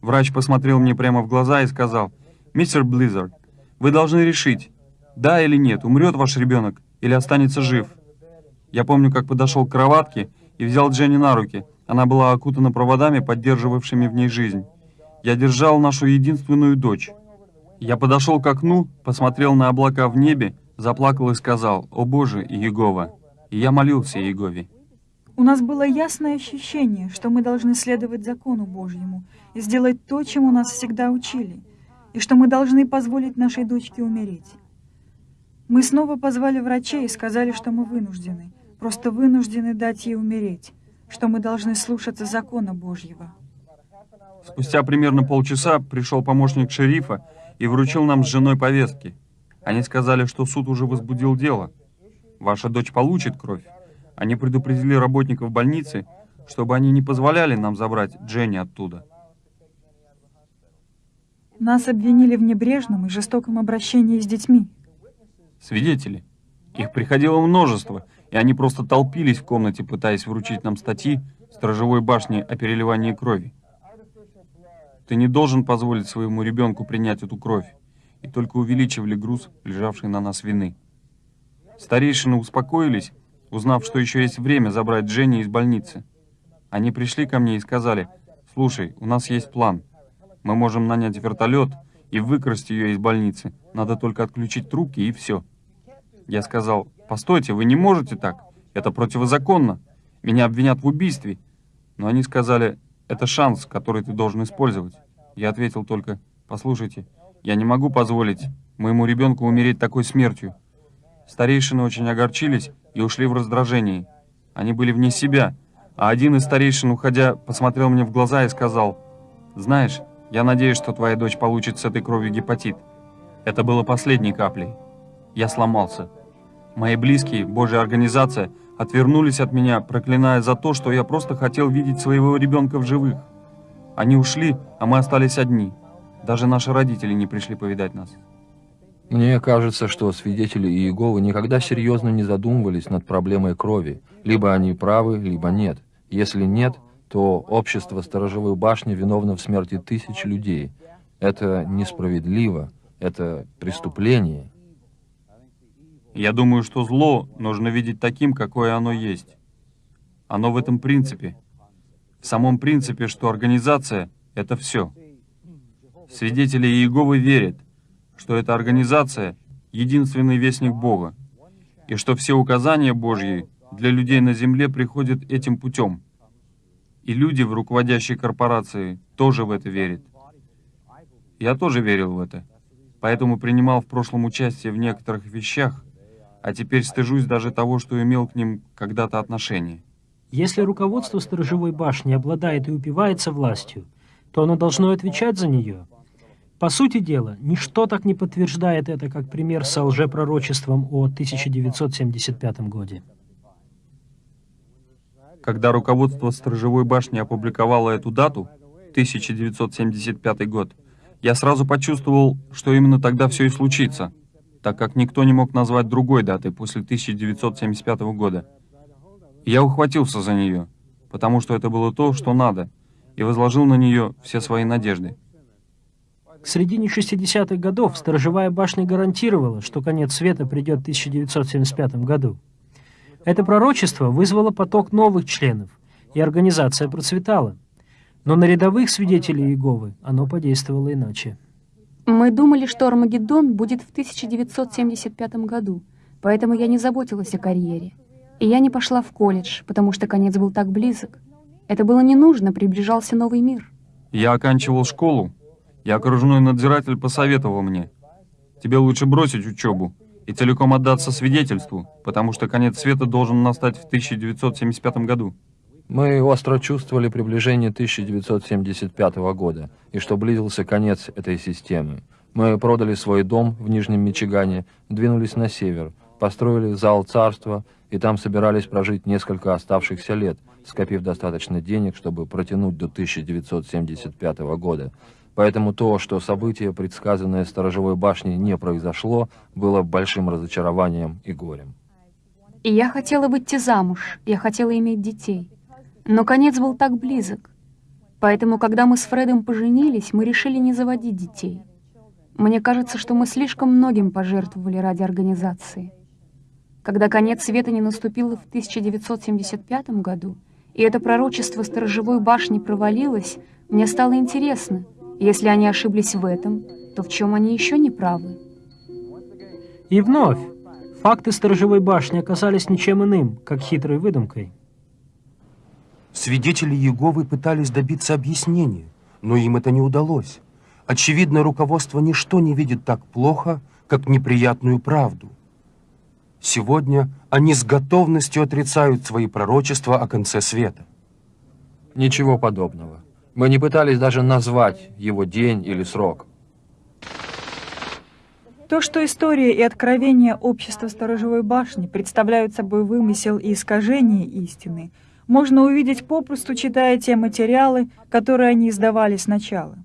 Врач посмотрел мне прямо в глаза и сказал, «Мистер Близзард, вы должны решить, да или нет, умрет ваш ребенок или останется жив». Я помню, как подошел к кроватке и взял Дженни на руки. Она была окутана проводами, поддерживавшими в ней жизнь. Я держал нашу единственную дочь. Я подошел к окну, посмотрел на облака в небе, заплакал и сказал, «О Боже, Иегова!» И я молился Иегове. У нас было ясное ощущение, что мы должны следовать закону Божьему и сделать то, чему нас всегда учили, и что мы должны позволить нашей дочке умереть. Мы снова позвали врачей и сказали, что мы вынуждены, просто вынуждены дать ей умереть, что мы должны слушаться закона Божьего. Спустя примерно полчаса пришел помощник шерифа и вручил нам с женой повестки. Они сказали, что суд уже возбудил дело. Ваша дочь получит кровь. Они предупредили работников больницы, чтобы они не позволяли нам забрать Дженни оттуда. Нас обвинили в небрежном и жестоком обращении с детьми. Свидетели. Их приходило множество, и они просто толпились в комнате, пытаясь вручить нам статьи в сторожевой башне о переливании крови. Ты не должен позволить своему ребенку принять эту кровь, и только увеличивали груз, лежавший на нас вины. Старейшины успокоились, узнав, что еще есть время забрать Дженни из больницы. Они пришли ко мне и сказали, «Слушай, у нас есть план. Мы можем нанять вертолет и выкрасть ее из больницы. Надо только отключить трубки и все». Я сказал, «Постойте, вы не можете так. Это противозаконно. Меня обвинят в убийстве». Но они сказали, «Это шанс, который ты должен использовать». Я ответил только, «Послушайте, я не могу позволить моему ребенку умереть такой смертью». Старейшины очень огорчились и ушли в раздражении. Они были вне себя, а один из старейшин, уходя, посмотрел мне в глаза и сказал, «Знаешь, я надеюсь, что твоя дочь получит с этой кровью гепатит». Это было последней каплей. Я сломался. Мои близкие, Божья организация, отвернулись от меня, проклиная за то, что я просто хотел видеть своего ребенка в живых. Они ушли, а мы остались одни. Даже наши родители не пришли повидать нас. Мне кажется, что свидетели Иеговы никогда серьезно не задумывались над проблемой крови. Либо они правы, либо нет. Если нет, то общество сторожевой башни виновно в смерти тысяч людей. Это несправедливо, это преступление. Я думаю, что зло нужно видеть таким, какое оно есть. Оно в этом принципе. В самом принципе, что организация — это все. Свидетели Иеговы верят, что эта организация — единственный вестник Бога, и что все указания Божьи для людей на земле приходят этим путем. И люди в руководящей корпорации тоже в это верят. Я тоже верил в это, поэтому принимал в прошлом участие в некоторых вещах, а теперь стыжусь даже того, что имел к ним когда-то отношение. Если руководство сторожевой башни обладает и упивается властью, то оно должно отвечать за нее. По сути дела, ничто так не подтверждает это, как пример со лжепророчеством о 1975 годе. Когда руководство сторожевой башни опубликовало эту дату, 1975 год, я сразу почувствовал, что именно тогда все и случится, так как никто не мог назвать другой даты после 1975 года. Я ухватился за нее, потому что это было то, что надо, и возложил на нее все свои надежды. К середине 60-х годов сторожевая башня гарантировала, что конец света придет в 1975 году. Это пророчество вызвало поток новых членов, и организация процветала. Но на рядовых свидетелей Иеговы оно подействовало иначе. Мы думали, что Армагеддон будет в 1975 году, поэтому я не заботилась о карьере. И я не пошла в колледж, потому что конец был так близок. Это было не нужно, приближался новый мир. Я оканчивал школу, и окружной надзиратель посоветовал мне, тебе лучше бросить учебу и целиком отдаться свидетельству, потому что конец света должен настать в 1975 году. Мы остро чувствовали приближение 1975 года, и что близился конец этой системы. Мы продали свой дом в Нижнем Мичигане, двинулись на север, построили зал царства и там собирались прожить несколько оставшихся лет, скопив достаточно денег, чтобы протянуть до 1975 года. Поэтому то, что событие, предсказанное сторожевой башней, не произошло, было большим разочарованием и горем. И я хотела выйти замуж, я хотела иметь детей. Но конец был так близок. Поэтому, когда мы с Фредом поженились, мы решили не заводить детей. Мне кажется, что мы слишком многим пожертвовали ради организации. Когда конец света не наступил в 1975 году, и это пророчество сторожевой башни провалилось, мне стало интересно, если они ошиблись в этом, то в чем они еще не правы? И вновь, факты сторожевой башни оказались ничем иным, как хитрой выдумкой. Свидетели Иеговы пытались добиться объяснения, но им это не удалось. Очевидно, руководство ничто не видит так плохо, как неприятную правду. Сегодня они с готовностью отрицают свои пророчества о конце света. Ничего подобного. Мы не пытались даже назвать его день или срок. То, что история и откровения общества Сторожевой башни представляют собой вымысел и искажение истины, можно увидеть попросту, читая те материалы, которые они издавали сначала.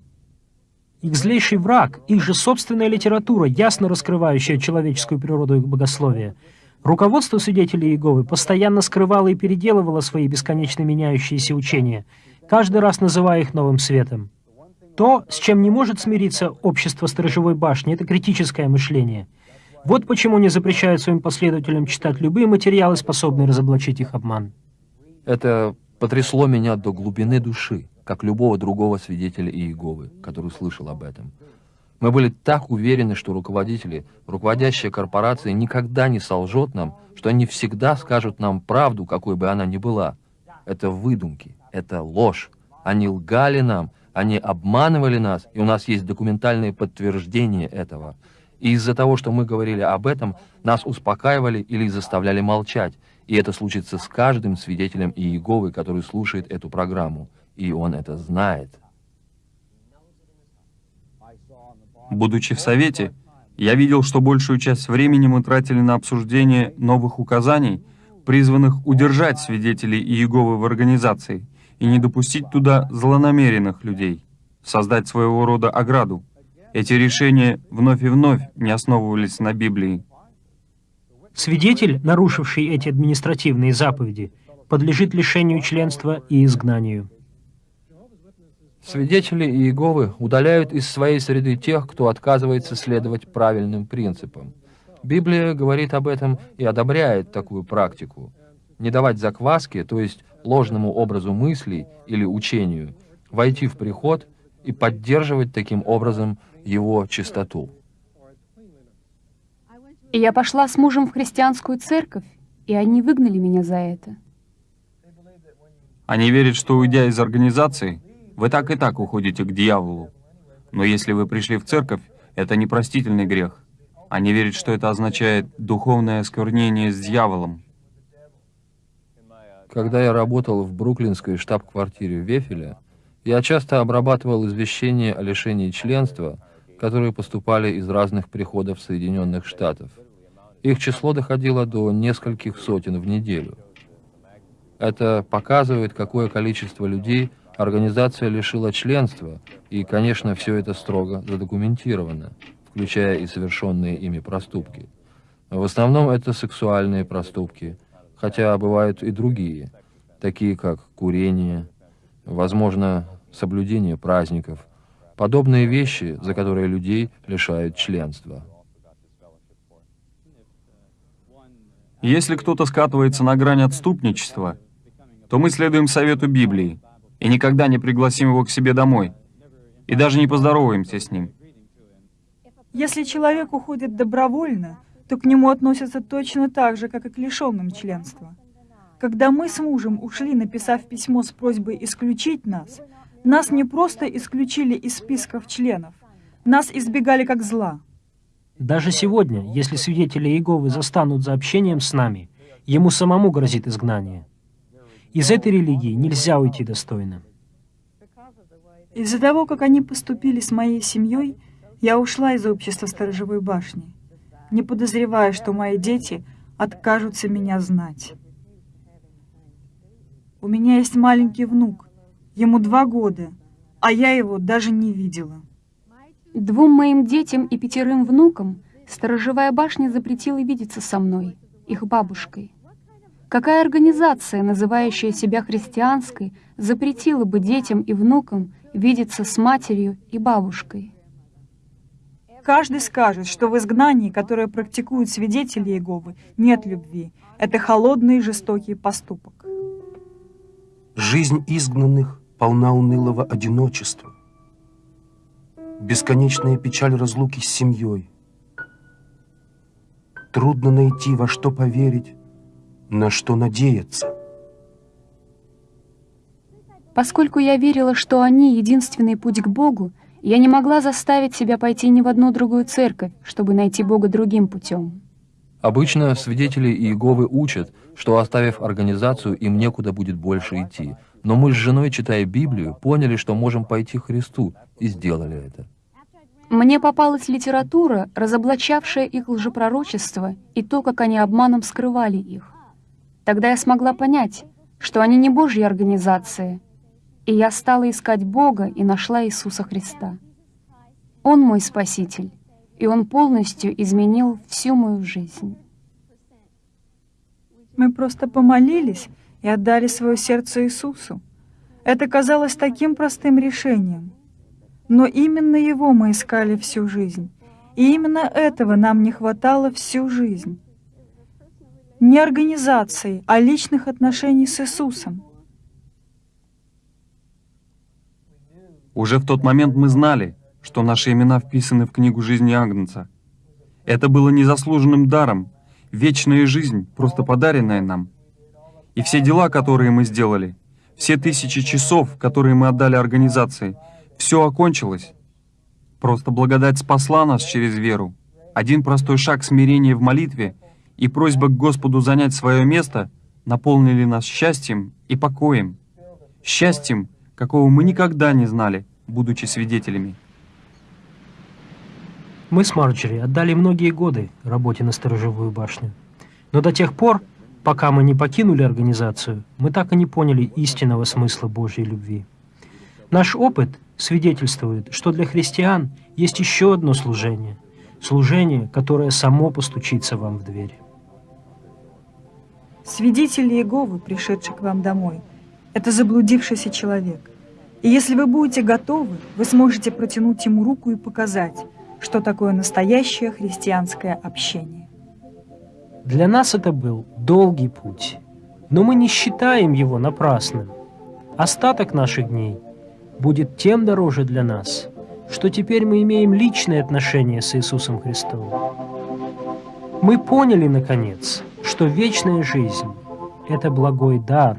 Их злейший враг, их же собственная литература, ясно раскрывающая человеческую природу их богословия. Руководство свидетелей Иеговы постоянно скрывало и переделывало свои бесконечно меняющиеся учения, каждый раз называя их новым светом. То, с чем не может смириться общество сторожевой башни, это критическое мышление. Вот почему не запрещают своим последователям читать любые материалы, способные разоблачить их обман. Это потрясло меня до глубины души, как любого другого свидетеля Иеговы, который слышал об этом. Мы были так уверены, что руководители, руководящая корпорация никогда не солжет нам, что они всегда скажут нам правду, какой бы она ни была. Это выдумки, это ложь. Они лгали нам, они обманывали нас, и у нас есть документальные подтверждения этого. И из-за того, что мы говорили об этом, нас успокаивали или заставляли молчать. И это случится с каждым свидетелем Иеговы, который слушает эту программу. И он это знает. Будучи в Совете, я видел, что большую часть времени мы тратили на обсуждение новых указаний, призванных удержать свидетелей Иеговы в организации и не допустить туда злонамеренных людей, создать своего рода ограду. Эти решения вновь и вновь не основывались на Библии. Свидетель, нарушивший эти административные заповеди, подлежит лишению членства и изгнанию. Свидетели Иеговы удаляют из своей среды тех, кто отказывается следовать правильным принципам. Библия говорит об этом и одобряет такую практику. Не давать закваски, то есть ложному образу мыслей или учению, войти в приход и поддерживать таким образом его чистоту. И я пошла с мужем в христианскую церковь, и они выгнали меня за это. Они верят, что уйдя из организации, вы так и так уходите к дьяволу. Но если вы пришли в церковь, это непростительный грех. Они верят, что это означает духовное осквернение с дьяволом. Когда я работал в бруклинской штаб-квартире Вефеля, я часто обрабатывал извещения о лишении членства, которые поступали из разных приходов Соединенных Штатов. Их число доходило до нескольких сотен в неделю. Это показывает, какое количество людей организация лишила членства, и, конечно, все это строго задокументировано, включая и совершенные ими проступки. В основном это сексуальные проступки, хотя бывают и другие, такие как курение, возможно, соблюдение праздников, подобные вещи, за которые людей лишают членства. Если кто-то скатывается на грань отступничества, то мы следуем совету Библии и никогда не пригласим его к себе домой, и даже не поздороваемся с ним. Если человек уходит добровольно, то к нему относятся точно так же, как и к лишенным членства. Когда мы с мужем ушли, написав письмо с просьбой исключить нас, нас не просто исключили из списков членов, нас избегали как зла. Даже сегодня, если свидетели Иеговы застанут за общением с нами, ему самому грозит изгнание. Из этой религии нельзя уйти достойно. Из-за того, как они поступили с моей семьей, я ушла из общества сторожевой башни. не подозревая, что мои дети откажутся меня знать. У меня есть маленький внук, ему два года, а я его даже не видела. Двум моим детям и пятерым внукам сторожевая башня запретила видеться со мной, их бабушкой. Какая организация, называющая себя христианской, запретила бы детям и внукам видеться с матерью и бабушкой? Каждый скажет, что в изгнании, которое практикуют свидетели Иеговы, нет любви. Это холодный и жестокий поступок. Жизнь изгнанных полна унылого одиночества. Бесконечная печаль разлуки с семьей. Трудно найти, во что поверить, на что надеяться. Поскольку я верила, что они — единственный путь к Богу, я не могла заставить себя пойти ни в одну другую церковь, чтобы найти Бога другим путем. Обычно свидетели Иеговы учат, что оставив организацию, им некуда будет больше идти. Но мы с женой, читая Библию, поняли, что можем пойти к Христу, и сделали это. Мне попалась литература, разоблачавшая их лжепророчество и то, как они обманом скрывали их. Тогда я смогла понять, что они не Божьи организации, и я стала искать Бога и нашла Иисуса Христа. Он мой Спаситель, и Он полностью изменил всю мою жизнь. Мы просто помолились и отдали свое сердце Иисусу. Это казалось таким простым решением. Но именно Его мы искали всю жизнь. И именно этого нам не хватало всю жизнь. Не организации, а личных отношений с Иисусом. Уже в тот момент мы знали, что наши имена вписаны в книгу жизни Агнца. Это было незаслуженным даром, вечная жизнь, просто подаренная нам. И все дела, которые мы сделали, все тысячи часов, которые мы отдали организации, все окончилось. Просто благодать спасла нас через веру. Один простой шаг смирения в молитве и просьба к Господу занять свое место наполнили нас счастьем и покоем. Счастьем, какого мы никогда не знали, будучи свидетелями. Мы с Марджери отдали многие годы работе на сторожевую башню. Но до тех пор, пока мы не покинули организацию, мы так и не поняли истинного смысла Божьей любви. Наш опыт свидетельствует, что для христиан есть еще одно служение. Служение, которое само постучится вам в дверь. Свидетели Иеговы, пришедший к вам домой, это заблудившийся человек. И если вы будете готовы, вы сможете протянуть ему руку и показать, что такое настоящее христианское общение. Для нас это был долгий путь, но мы не считаем его напрасным. Остаток наших дней будет тем дороже для нас, что теперь мы имеем личные отношения с Иисусом Христом. Мы поняли, наконец, что вечная жизнь – это благой дар.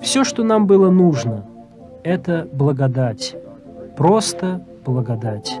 Все, что нам было нужно – это благодать, просто благодать.